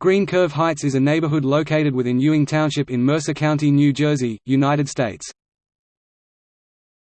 Green Curve Heights is a neighborhood located within Ewing Township in Mercer County, New Jersey, United States.